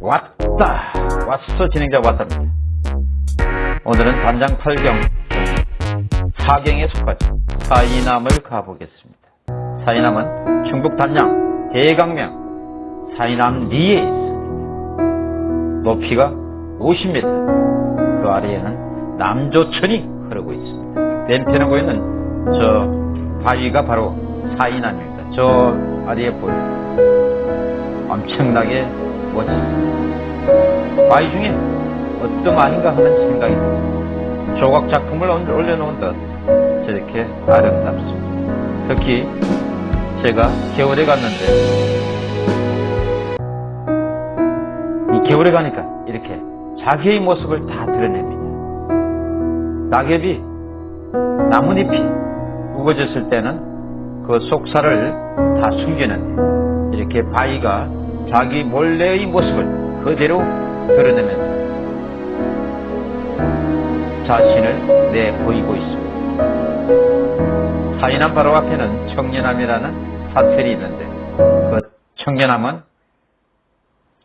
왔다. 왔어 진행자 왔답니다. 오늘은 단장 8경 4경에 속하죠 사이남을 가보겠습니다. 사이남은 충북 단양 대강명 사이남 리에 있습니다. 높이가 50m 그 아래에는 남조천이 흐르고 있습니다. 왼편에 보이는 저 바위가 바로 사이남입니다. 저 아래에 보이는 엄청나게 멋있습니다. 바위 중에 어떤 아닌가 하는 생각이. 조각 작품을 올려놓은 듯 저렇게 아름답습니다. 특히 제가 겨울에 갔는데 이 겨울에 가니까 이렇게 자기의 모습을 다 드러냅니다. 낙엽이 나뭇잎이 우거졌을 때는 그 속살을 다 숨기는데 이렇게 바위가 자기 몰래의 모습을 그대로 드러내면서 자신을 내보이고 있습니다. 사인함 바로 앞에는 청년함이라는 사설이 있는데 그 청년함은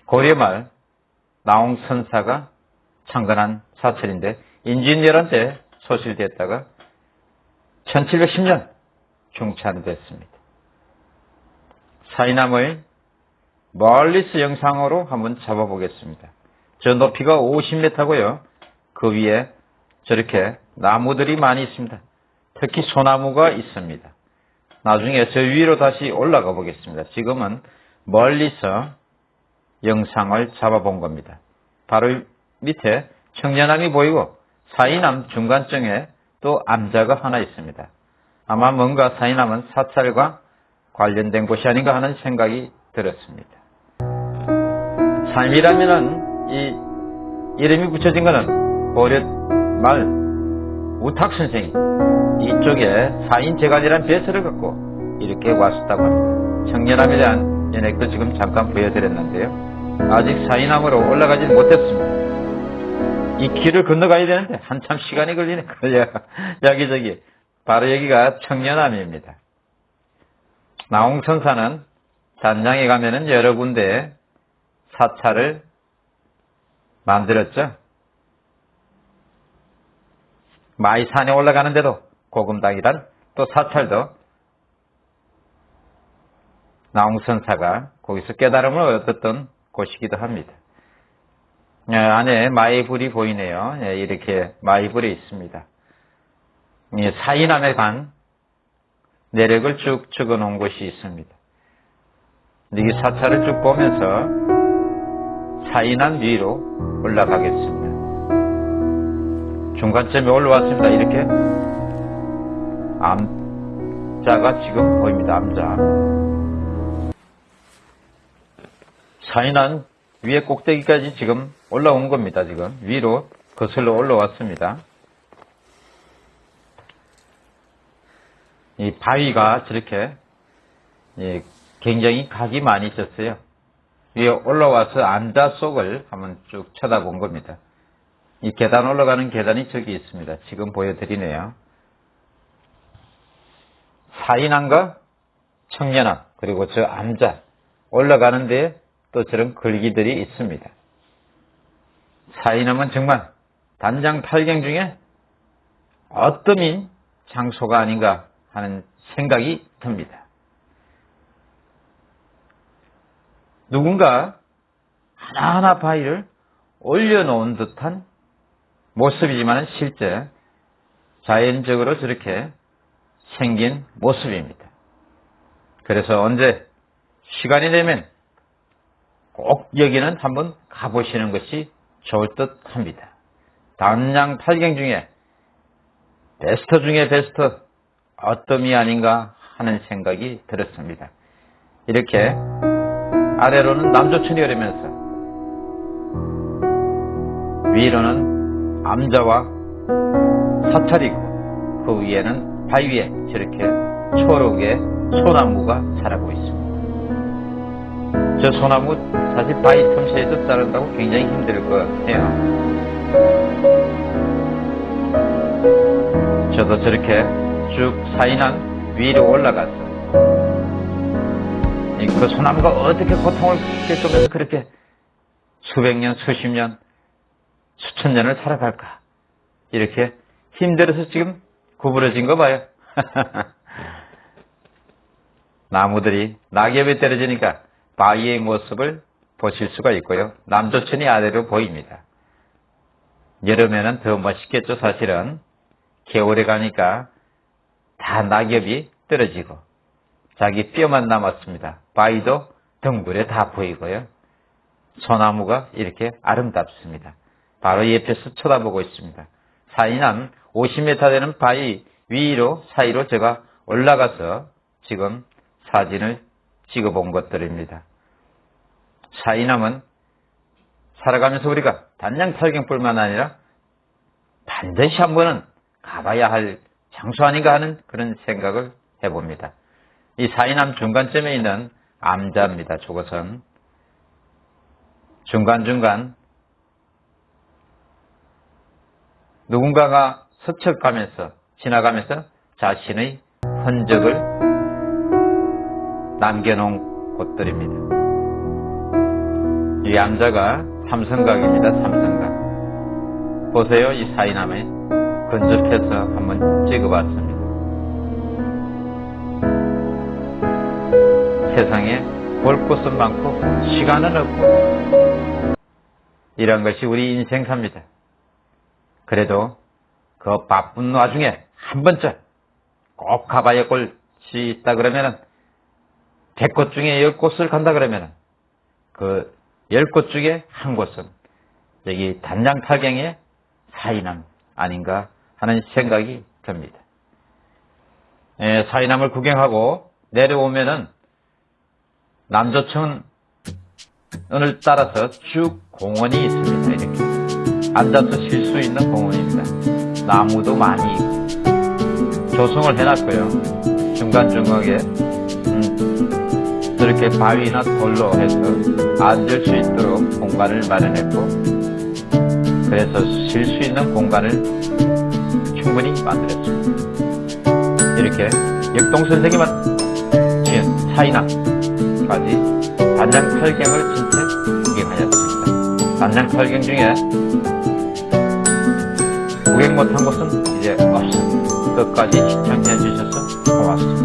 고려말 나홍선사가 창건한 사설인데 인진열한 때 소실됐다가 1710년 중찬됐습니다. 사인함의 멀리서 영상으로 한번 잡아보겠습니다. 저 높이가 50m고요. 그 위에 저렇게 나무들이 많이 있습니다. 특히 소나무가 있습니다. 나중에 저 위로 다시 올라가 보겠습니다. 지금은 멀리서 영상을 잡아본 겁니다. 바로 밑에 청년함이 보이고 사이남 중간쯤에 또 암자가 하나 있습니다. 아마 뭔가 사이남은 사찰과 관련된 곳이 아닌가 하는 생각이 들었습니다. 삶이라면은 이 이름이 붙여진 것은 고려 말 우탁 선생이 이쪽에 사인 제갈이라는 배설을 갖고 이렇게 왔었다고 합니다. 청년함에 대한 연액도 지금 잠깐 보여드렸는데요. 아직 사인함으로 올라가지 못했습니다. 이 길을 건너가야 되는데 한참 시간이 걸리네. 걸려. 여기저기. 바로 여기가 청년함입니다. 나홍천사는 단양에 가면은 여러 군데 사찰을 만들었죠. 마이산에 올라가는데도 고금당이란 또 사찰도 나홍선사가 거기서 깨달음을 얻었던 곳이기도 합니다. 예, 안에 마이불이 보이네요. 예, 이렇게 마이불이 있습니다. 예, 사인함에 간 내력을 쭉 적어 놓은 곳이 있습니다. 이 사찰을 쭉 보면서 사인함 위로 올라가겠습니다. 중간쯤에 올라왔습니다. 이렇게 암자가 지금 보입니다. 암자. 사인함 위에 꼭대기까지 지금 올라온 겁니다. 지금 위로 거슬러 올라왔습니다. 이 바위가 저렇게 굉장히 각이 많이 있었어요. 위에 올라와서 암자 속을 한번 쭉 쳐다본 겁니다. 이 계단 올라가는 계단이 저기 있습니다. 지금 보여드리네요. 사인함과 청년함 그리고 저 암자 올라가는데 또 저런 글귀들이 있습니다. 사인함은 정말 단장 8경 중에 어떠민 장소가 아닌가 하는 생각이 듭니다. 누군가 하나하나 바위를 올려놓은 듯한 모습이지만 실제 자연적으로 저렇게 생긴 모습입니다. 그래서 언제 시간이 되면 꼭 여기는 한번 가보시는 것이 좋을 듯 합니다. 단양 8경 중에 베스트 중에 베스트 어떤 이 아닌가 하는 생각이 들었습니다. 이렇게 아래로는 남조천이 흐르면서 위로는 암자와 사찰이고 그 위에는 바위에 저렇게 초록의 소나무가 자라고 있습니다. 저 소나무 사실 바위 틈새에서 자란다고 굉장히 힘들 것 같아요. 저도 저렇게 쭉 사인한 위로 올라가서 그 소나무가 어떻게 고통을 겪으면서 그렇게 수백 년, 수십 년, 수천 년을 살아갈까? 이렇게 힘들어서 지금 구부러진 거 봐요. 나무들이 낙엽이 떨어지니까 바위의 모습을 보실 수가 있고요. 남조천이 아래로 보입니다. 여름에는 더 멋있겠죠, 사실은. 겨울에 가니까 다 낙엽이 떨어지고 자기 뼈만 남았습니다. 바위도 덩굴에 다 보이고요. 소나무가 이렇게 아름답습니다. 바로 옆에서 쳐다보고 있습니다. 사이는 50m 되는 바위 위로 사이로 제가 올라가서 지금 사진을 찍어본 것들입니다. 사이남은 살아가면서 우리가 단양 탈경뿐만 아니라 반드시 한 번은 가봐야 할 장소 아닌가 하는 그런 생각을 해봅니다. 이 사이남 중간점에 있는 암자입니다. 저것은 중간중간 누군가가 스쳐가면서 지나가면서 자신의 흔적을 남겨놓은 곳들입니다. 이 암자가 삼성각입니다. 삼성각. 보세요. 이 사이남에 근접해서 한번 찍어봤습니다. 세상에 볼 곳은 많고 시간은 없고 이런 것이 우리 인생사입니다. 그래도 그 바쁜 와중에 한 번쯤 꼭 가봐야 할 곳이 있다 그러면은 100곳 중에 10곳을 간다 그러면은 그 10곳 중에 한 곳은 여기 단장탈경의 사이남 아닌가 하는 생각이 듭니다. 예, 사이남을 구경하고 내려오면은 남조천을 따라서 쭉 공원이 있습니다. 이렇게 앉아서 쉴 수 있는 공원입니다. 나무도 많이 있고 조성을 해놨고요. 중간중간에 음, 저렇게 바위나 돌로 해서 앉을 수 있도록 공간을 마련했고 그래서 쉴 수 있는 공간을 충분히 만들었습니다. 이렇게 역동선생님은 지은 사이나 까지 단장 탈경을 진짜 구경하였습니다. 단장 탈경 중에 구경 못한 곳은 이제 없습니다. 끝까지 시청해 주셔서 고맙습니다.